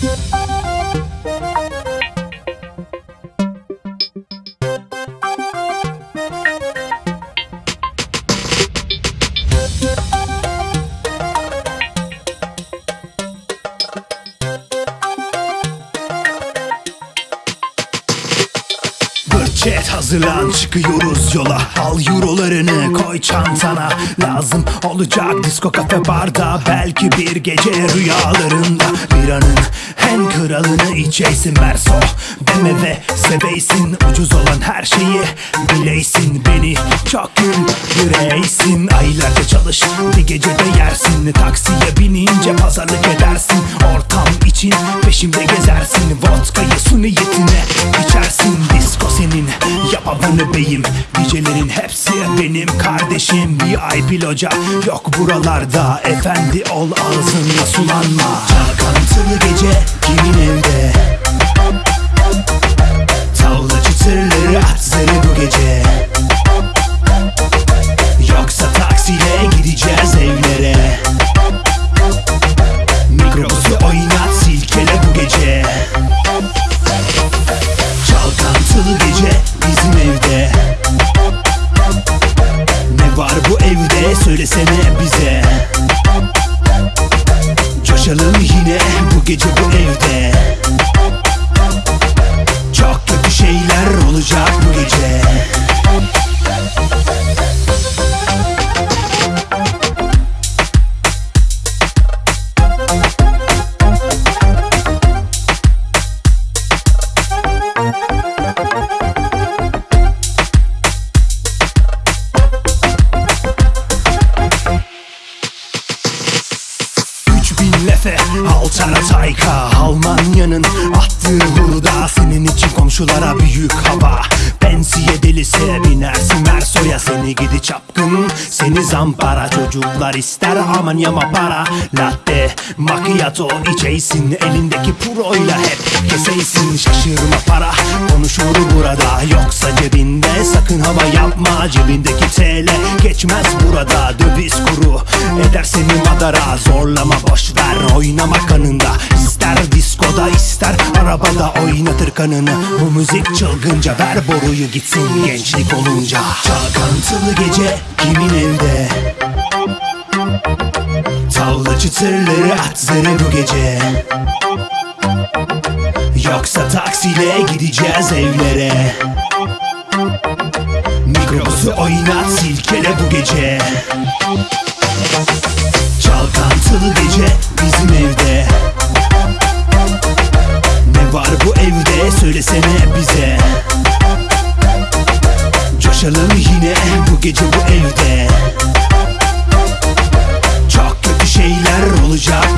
Thank you. Chat hazırlan çıkıyoruz yola. Al eurolarını koy çantana. Lazım olacak disco kafe barda. Belki bir gece rüyalarında. Bir anın en kralını içeysin Merso Deme ve seveysin Ucuz olan her şeyi bileysin. Beni çok gün yüreğsin Aylarca çalış bir gecede yersin. Taksiye binince pazarlık edersin. Ortam için peşimde gezersin. Vodkayı su niyetine yapavanı beyim Gecelerin hepsi benim kardeşim. VIP loca yok buralarda. Efendi ol ağzınla sulanma. Çalkantılı gece kimin evde? Tavla çıtırları at bu gece. Yoksa taksiyle gideceğiz bu evde söylesene bize. Coşalım yine bu gece bu evde. Çok kötü şeyler olacak bu gece Lefe Altara tayka Almanya'nın attığı hurda. Senin için komşulara büyük hava Pensiye delisi binersin Merso'ya Seni gidi çapkın Seni zampara. Çocuklar ister aman yama para. Latte macchiato içeysin. Elindeki puroyla hep keseysin. Şaşırma para konuşur burada. Yoksa cebinde sakın hava yapma. Cebindeki TL geçmez burada. Döviz kuru eder seni madara. Zorlama boş ver. Oynama kanında. İster diskoda ister arabada oynatır kanını. Bu müzik çılgınca ver boruyu gitsin gençlik olunca. Çalkantılı gece kimin evde Tavla çıtırları at zırı bu gece. Yoksa taksiyle gideceğiz evlere. Mikrobusu oynat silkele bu gece. Çalkantılı gece bizim Buluşalım yine bu gece bu evde. Çok kötü şeyler olacak.